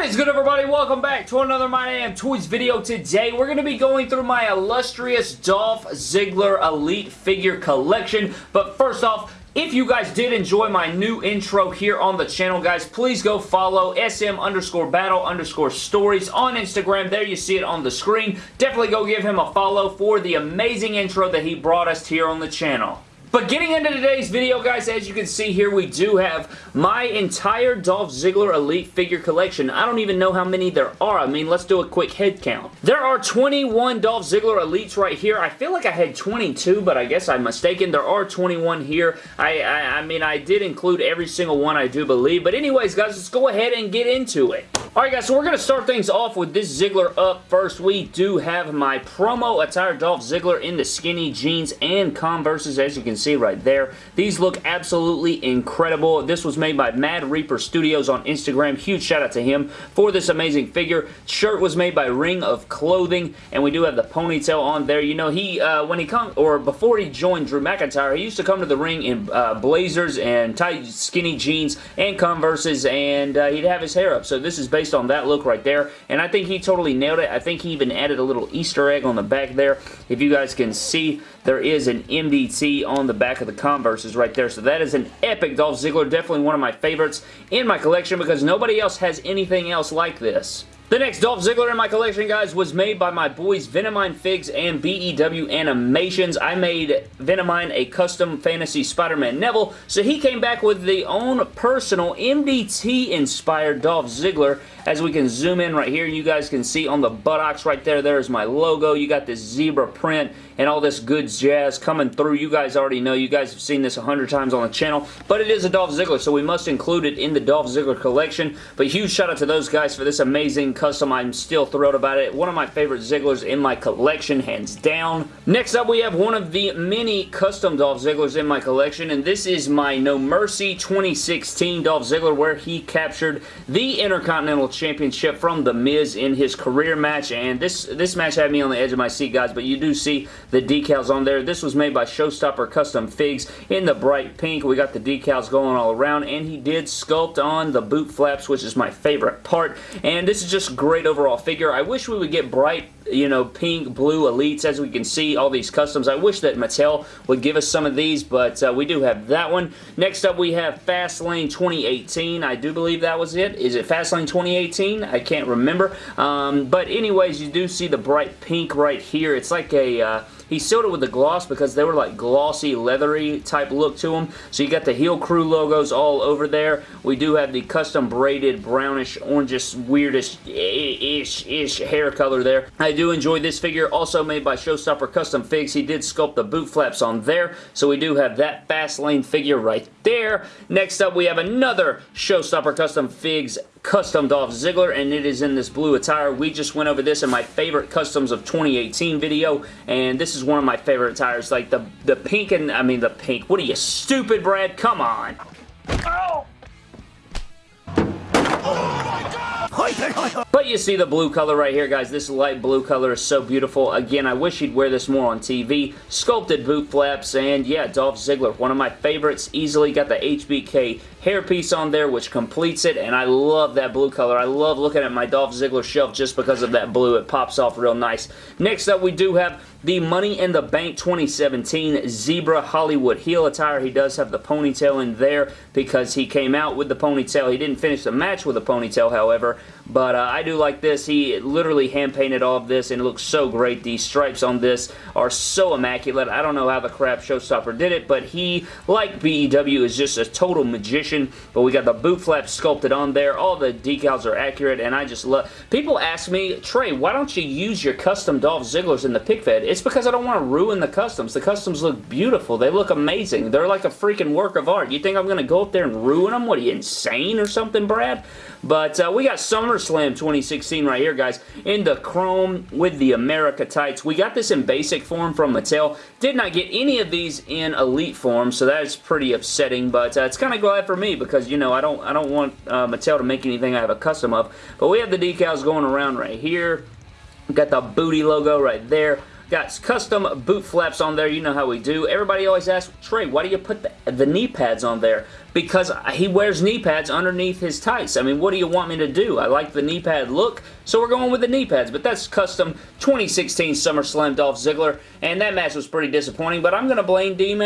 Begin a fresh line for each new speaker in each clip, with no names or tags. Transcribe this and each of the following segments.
What is good everybody? Welcome back to another My Damn Toys video. Today we're going to be going through my illustrious Dolph Ziggler Elite figure collection. But first off, if you guys did enjoy my new intro here on the channel, guys, please go follow SM underscore battle underscore stories on Instagram. There you see it on the screen. Definitely go give him a follow for the amazing intro that he brought us here on the channel. But getting into today's video, guys, as you can see here, we do have my entire Dolph Ziggler Elite figure collection. I don't even know how many there are. I mean, let's do a quick head count. There are 21 Dolph Ziggler Elites right here. I feel like I had 22, but I guess I'm mistaken. There are 21 here. I, I, I mean, I did include every single one, I do believe. But anyways, guys, let's go ahead and get into it. Alright guys, so we're going to start things off with this Ziggler up first. We do have my promo attire Dolph Ziggler in the skinny jeans and Converses as you can see right there. These look absolutely incredible. This was made by Mad Reaper Studios on Instagram. Huge shout out to him for this amazing figure. Shirt was made by Ring of Clothing and we do have the ponytail on there. You know, he, uh, when he come, or before he joined Drew McIntyre, he used to come to the ring in uh, blazers and tight skinny jeans and Converses and uh, he'd have his hair up. So this is based on that look right there, and I think he totally nailed it. I think he even added a little Easter egg on the back there. If you guys can see, there is an MDT on the back of the Converses right there, so that is an epic Dolph Ziggler. Definitely one of my favorites in my collection because nobody else has anything else like this. The next Dolph Ziggler in my collection, guys, was made by my boys Venomine Figs and BEW Animations. I made Venomine a custom fantasy Spider-Man Neville, so he came back with the own personal MDT-inspired Dolph Ziggler. As we can zoom in right here, you guys can see on the buttocks right there, there's my logo. You got this zebra print and all this good jazz coming through. You guys already know. You guys have seen this a hundred times on the channel, but it is a Dolph Ziggler, so we must include it in the Dolph Ziggler collection. But huge shout out to those guys for this amazing custom. I'm still thrilled about it. One of my favorite Zigglers in my collection, hands down. Next up, we have one of the many custom Dolph Zigglers in my collection, and this is my No Mercy 2016 Dolph Ziggler, where he captured the Intercontinental Championship from The Miz in his career match, and this, this match had me on the edge of my seat, guys, but you do see the decals on there. This was made by Showstopper Custom Figs in the bright pink. We got the decals going all around, and he did sculpt on the boot flaps, which is my favorite part, and this is just great overall figure. I wish we would get bright, you know, pink, blue elites as we can see all these customs. I wish that Mattel would give us some of these, but uh, we do have that one. Next up, we have Fastlane 2018. I do believe that was it. Is it Fastlane 2018? I can't remember. Um, but anyways, you do see the bright pink right here. It's like a... Uh, he sealed it with the gloss because they were like glossy, leathery type look to them. So you got the Heel Crew logos all over there. We do have the custom braided brownish, orangish, weirdest-ish ish hair color there. I do enjoy this figure. Also made by Showstopper Custom Figs. He did sculpt the boot flaps on there. So we do have that Fastlane figure right there. Next up, we have another Showstopper Custom Figs custom Dolph Ziggler and it is in this blue attire. We just went over this in my favorite customs of 2018 video and this is one of my favorite attires. Like the, the pink and, I mean the pink. What are you, stupid Brad? Come on. But you see the blue color right here, guys. This light blue color is so beautiful. Again, I wish he'd wear this more on TV. Sculpted boot flaps, and yeah, Dolph Ziggler, one of my favorites. Easily got the HBK hairpiece on there, which completes it, and I love that blue color. I love looking at my Dolph Ziggler shelf just because of that blue. It pops off real nice. Next up, we do have the Money in the Bank 2017 Zebra Hollywood heel attire. He does have the ponytail in there because he came out with the ponytail. He didn't finish the match with the ponytail, however, but uh, I do like this. He literally hand-painted all of this, and it looks so great. These stripes on this are so immaculate. I don't know how the crap Showstopper did it, but he, like BEW, is just a total magician. But we got the boot flaps sculpted on there. All the decals are accurate, and I just love... People ask me, Trey, why don't you use your custom Dolph Zigglers in the pick fed? It's because I don't want to ruin the customs. The customs look beautiful. They look amazing. They're like a freaking work of art. You think I'm going to go up there and ruin them? What, are you insane or something, Brad? But uh, we got SummerSlam 2016 right here, guys, in the chrome with the America tights. We got this in basic form from Mattel. Did not get any of these in elite form, so that is pretty upsetting, but uh, it's kind of glad for me because, you know, I don't, I don't want uh, Mattel to make anything I have a custom of. But we have the decals going around right here. Got the booty logo right there. Got custom boot flaps on there. You know how we do. Everybody always asks, Trey, why do you put the, the knee pads on there? Because he wears knee pads underneath his tights. I mean, what do you want me to do? I like the knee pad look, so we're going with the knee pads, but that's custom 2016 SummerSlam Dolph Ziggler, and that match was pretty disappointing, but I'm going to blame Dean,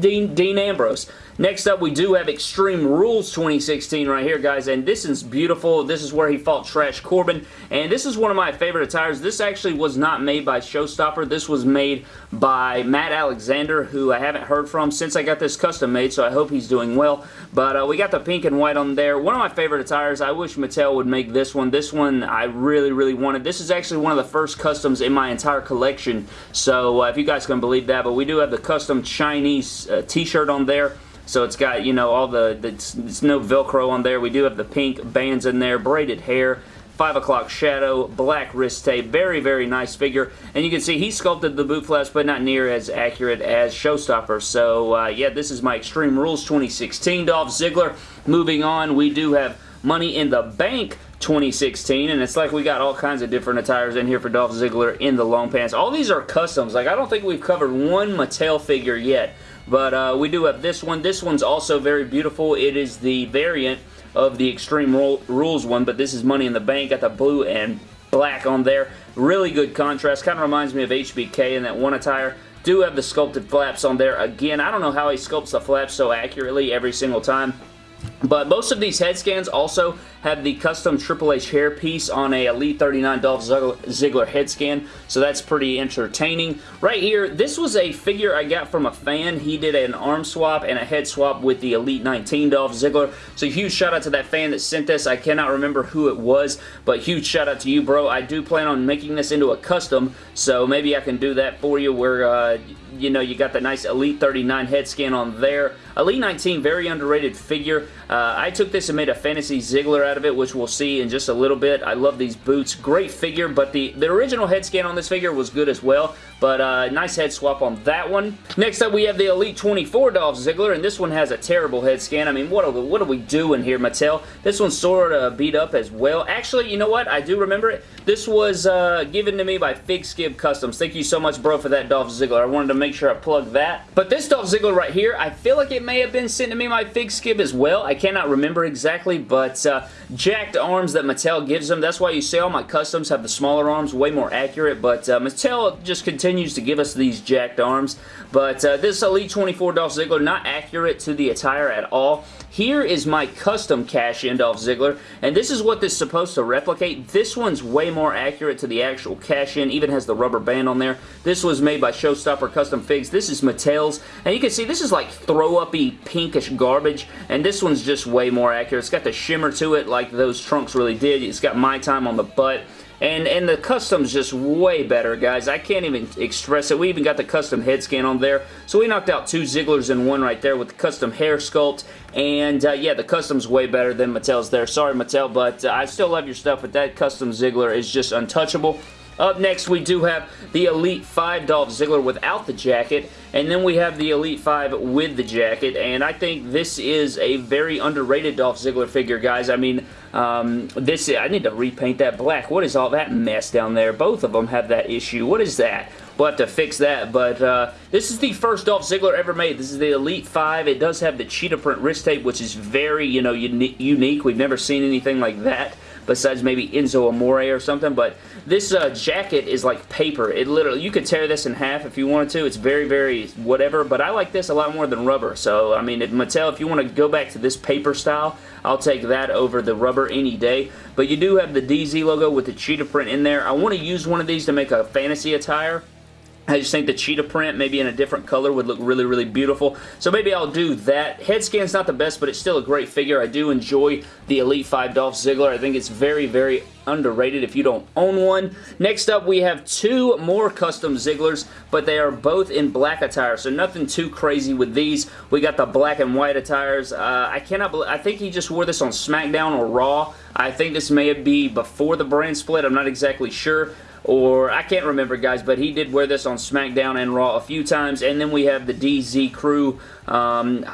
Dean, Dean Ambrose. Next up, we do have Extreme Rules 2016 right here, guys, and this is beautiful. This is where he fought Trash Corbin, and this is one of my favorite attires. This actually was not made by Showstopper. This was made by Matt Alexander, who I haven't heard from since I got this custom made, so I hope he's doing well. But uh, we got the pink and white on there. One of my favorite attires. I wish Mattel would make this one. This one I really, really wanted. This is actually one of the first customs in my entire collection, so uh, if you guys can believe that, but we do have the custom Chinese uh, t-shirt on there. So it's got, you know, all the, it's, it's no Velcro on there. We do have the pink bands in there, braided hair, 5 o'clock shadow, black wrist tape. Very, very nice figure. And you can see he sculpted the boot flaps, but not near as accurate as Showstopper. So, uh, yeah, this is my Extreme Rules 2016 Dolph Ziggler. Moving on, we do have Money in the Bank 2016 and it's like we got all kinds of different attires in here for Dolph Ziggler in the long pants. All these are customs. Like I don't think we've covered one Mattel figure yet but uh, we do have this one. This one's also very beautiful. It is the variant of the Extreme Rules one, but this is Money in the Bank. Got the blue and black on there. Really good contrast. Kind of reminds me of HBK in that one attire. Do have the sculpted flaps on there. Again, I don't know how he sculpts the flaps so accurately every single time. But most of these head scans also have the custom Triple H hair piece on a Elite 39 Dolph Ziggler head scan, so that's pretty entertaining. Right here, this was a figure I got from a fan. He did an arm swap and a head swap with the Elite 19 Dolph Ziggler, so huge shout out to that fan that sent this. I cannot remember who it was, but huge shout out to you, bro. I do plan on making this into a custom, so maybe I can do that for you where, uh, you know, you got the nice Elite 39 head scan on there. Elite 19, very underrated figure. Uh, I took this and made a Fantasy Ziggler out of it, which we'll see in just a little bit. I love these boots. Great figure, but the, the original head scan on this figure was good as well. But uh, nice head swap on that one. Next up, we have the Elite 24 Dolph Ziggler, and this one has a terrible head scan. I mean, what are, we, what are we doing here, Mattel? This one's sort of beat up as well. Actually, you know what? I do remember it. This was uh, given to me by Fig Skib Customs. Thank you so much, bro, for that Dolph Ziggler. I wanted to make sure I plugged that. But this Dolph Ziggler right here, I feel like it may have been sent to me by Fig Skib as well. I cannot remember exactly, but uh, jacked arms that Mattel gives them. That's why you see all my customs have the smaller arms, way more accurate, but uh, Mattel just continues to give us these jacked arms. But uh, this Elite 24 Dolph Ziggler, not accurate to the attire at all. Here is my custom cash-in Dolph Ziggler, and this is what this is supposed to replicate. This one's way more accurate to the actual cash-in, even has the rubber band on there. This was made by Showstopper Custom Figs. This is Mattel's, and you can see this is like throw-uppy pinkish garbage, and this one's just way more accurate. It's got the shimmer to it like those trunks really did. It's got My Time on the butt. And, and the custom's just way better, guys. I can't even express it. We even got the custom head scan on there. So we knocked out two Zigglers in one right there with the custom hair sculpt. And uh, yeah, the custom's way better than Mattel's there. Sorry, Mattel, but uh, I still love your stuff. But that custom Ziggler is just untouchable. Up next, we do have the Elite 5 Dolph Ziggler without the jacket, and then we have the Elite 5 with the jacket, and I think this is a very underrated Dolph Ziggler figure, guys. I mean, um, this I need to repaint that black. What is all that mess down there? Both of them have that issue. What is that? We'll have to fix that, but uh, this is the first Dolph Ziggler ever made. This is the Elite 5. It does have the cheetah print wrist tape, which is very, you know, uni unique. We've never seen anything like that besides maybe Enzo Amore or something, but this uh, jacket is like paper. It literally, you could tear this in half if you wanted to. It's very, very whatever, but I like this a lot more than rubber. So, I mean, Mattel, if you want to go back to this paper style, I'll take that over the rubber any day. But you do have the DZ logo with the cheetah print in there. I want to use one of these to make a fantasy attire. I just think the cheetah print, maybe in a different color, would look really, really beautiful. So maybe I'll do that. Head scan's not the best, but it's still a great figure. I do enjoy the Elite 5 Dolph Ziggler. I think it's very, very underrated if you don't own one. Next up, we have two more custom Zigglers, but they are both in black attire, so nothing too crazy with these. We got the black and white attires. Uh, I cannot believe, I think he just wore this on SmackDown or Raw. I think this may be before the brand split. I'm not exactly sure, or I can't remember guys, but he did wear this on SmackDown and Raw a few times, and then we have the DZ Crew Um,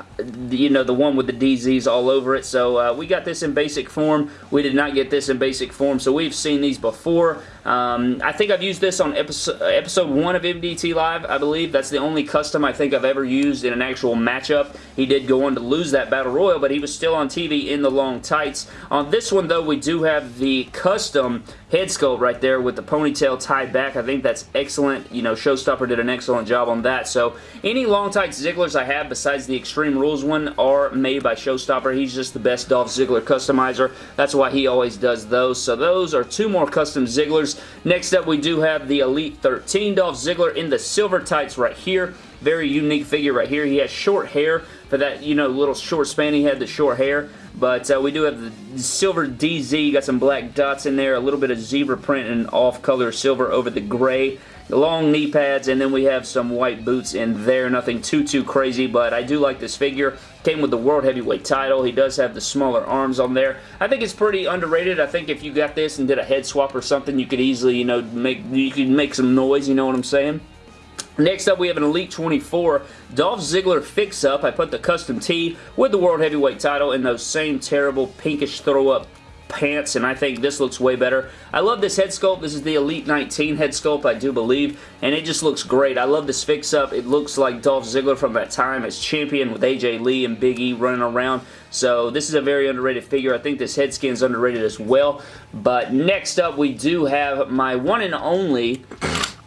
you know, the one with the DZs all over it. So uh, we got this in basic form. We did not get this in basic form, so we've seen these before. Um, I think I've used this on episode, episode 1 of MDT Live, I believe. That's the only custom I think I've ever used in an actual matchup. He did go on to lose that Battle Royal, but he was still on TV in the long tights. On this one, though, we do have the custom head sculpt right there with the ponytail tied back. I think that's excellent. You know, Showstopper did an excellent job on that. So any long tights Zigglers I have besides the Extreme Rules one are made by Showstopper. He's just the best Dolph Ziggler customizer. That's why he always does those. So those are two more custom Zigglers. Next up, we do have the Elite 13 Dolph Ziggler in the silver tights right here. Very unique figure right here. He has short hair for that, you know, little short span. He had the short hair. But uh, we do have the silver DZ. Got some black dots in there. A little bit of zebra print and off-color silver over the gray long knee pads, and then we have some white boots in there. Nothing too, too crazy, but I do like this figure. Came with the World Heavyweight title. He does have the smaller arms on there. I think it's pretty underrated. I think if you got this and did a head swap or something, you could easily, you know, make you could make some noise, you know what I'm saying? Next up, we have an Elite 24 Dolph Ziggler fix-up. I put the custom tee with the World Heavyweight title in those same terrible pinkish throw-up pants, and I think this looks way better. I love this head sculpt. This is the Elite 19 head sculpt, I do believe, and it just looks great. I love this fix-up. It looks like Dolph Ziggler from that time as champion with AJ Lee and Big E running around. So this is a very underrated figure. I think this head scan is underrated as well. But next up, we do have my one and only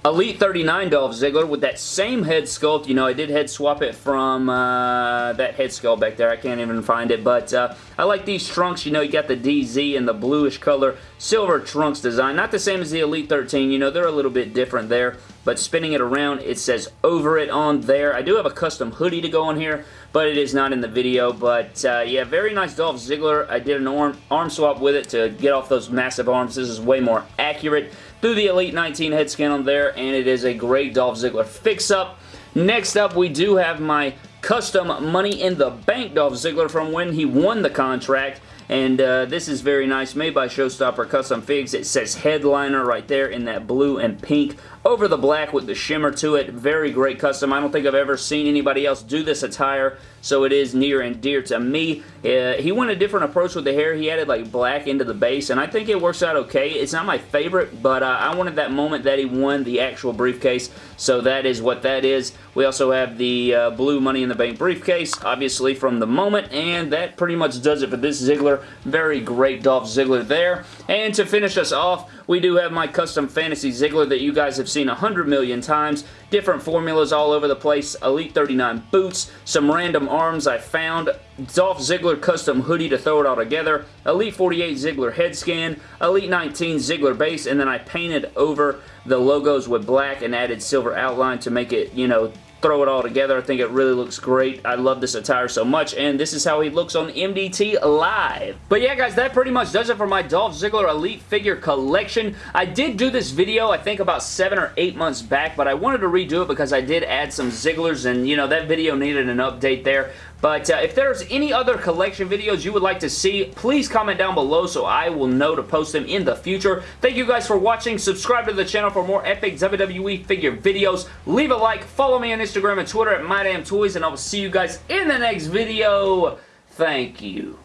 Elite 39 Dolph Ziggler with that same head sculpt. You know, I did head swap it from uh, that head sculpt back there. I can't even find it, but uh, I like these trunks. You know, you got the DZ and the bluish color silver trunks design. Not the same as the Elite 13. You know, they're a little bit different there, but spinning it around, it says over it on there. I do have a custom hoodie to go on here, but it is not in the video. But uh, yeah, very nice Dolph Ziggler. I did an arm, arm swap with it to get off those massive arms. This is way more accurate through the Elite 19 head scan on there, and it is a great Dolph Ziggler fix-up. Next up, we do have my custom Money in the Bank Dolph Ziggler from when he won the contract. And uh, this is very nice, made by Showstopper Custom Figs. It says Headliner right there in that blue and pink over the black with the shimmer to it. Very great custom. I don't think I've ever seen anybody else do this attire so it is near and dear to me. Uh, he went a different approach with the hair. He added like black into the base, and I think it works out okay. It's not my favorite, but uh, I wanted that moment that he won the actual briefcase, so that is what that is. We also have the uh, blue Money in the Bank briefcase, obviously from the moment, and that pretty much does it for this Ziggler. Very great Dolph Ziggler there. And to finish us off, we do have my custom fantasy Ziggler that you guys have seen a hundred million times. Different formulas all over the place. Elite 39 boots, some random arms I found, Dolph Ziggler custom hoodie to throw it all together, Elite 48 Ziggler head scan, Elite 19 Ziggler base, and then I painted over the logos with black and added silver outline to make it, you know, throw it all together. I think it really looks great. I love this attire so much, and this is how he looks on MDT Live. But yeah, guys, that pretty much does it for my Dolph Ziggler Elite figure collection. I did do this video, I think, about seven or eight months back, but I wanted to redo it because I did add some Zigglers, and, you know, that video needed an update there. But uh, if there's any other collection videos you would like to see, please comment down below so I will know to post them in the future. Thank you guys for watching. Subscribe to the channel for more epic WWE figure videos. Leave a like. Follow me on Instagram and Twitter at MyDamnToys, and I will see you guys in the next video. Thank you.